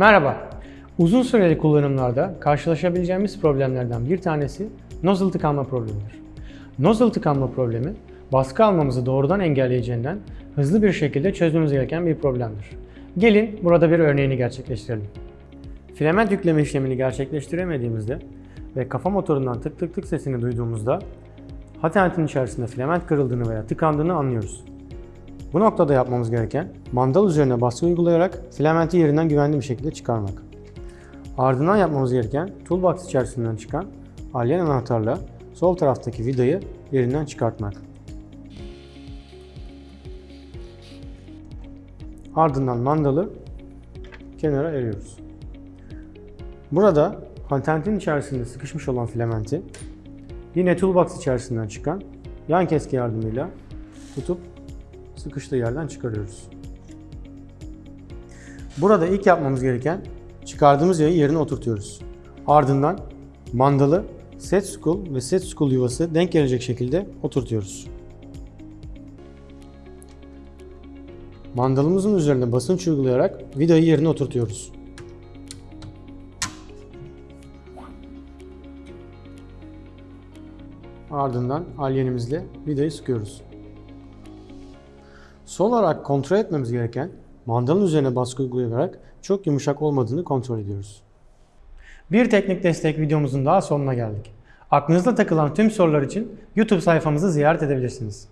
Merhaba. Uzun süreli kullanımlarda karşılaşabileceğimiz problemlerden bir tanesi nozzle tıkanma problemidir. Nozzle tıkanma problemi, baskı almamızı doğrudan engelleyeceğinden hızlı bir şekilde çözmemiz gereken bir problemdir. Gelin burada bir örneğini gerçekleştirelim. Filament yükleme işlemini gerçekleştiremediğimizde ve kafa motorundan tık tık tık sesini duyduğumuzda hatentin içerisinde filament kırıldığını veya tıkandığını anlıyoruz. Bu noktada yapmamız gereken mandal üzerine baskı uygulayarak filamenti yerinden güvenli bir şekilde çıkarmak. Ardından yapmamız gereken toolbox içerisinden çıkan alyen anahtarla sol taraftaki vidayı yerinden çıkartmak. Ardından mandalı kenara eriyoruz. Burada hatentin içerisinde sıkışmış olan filamenti yine toolbox içerisinden çıkan yan keski yardımıyla tutup sıkıştığı yerden çıkarıyoruz. Burada ilk yapmamız gereken çıkardığımız yayı yerine oturtuyoruz. Ardından mandalı set spool ve set spool yuvası denk gelecek şekilde oturtuyoruz. Mandalımızın üzerine basınç uygulayarak vidayı yerine oturtuyoruz. Ardından alyenimizle vidayı sıkıyoruz. Son olarak kontrol etmemiz gereken mandalın üzerine baskı uygulayarak çok yumuşak olmadığını kontrol ediyoruz. Bir teknik destek videomuzun daha sonuna geldik. Aklınızda takılan tüm sorular için YouTube sayfamızı ziyaret edebilirsiniz.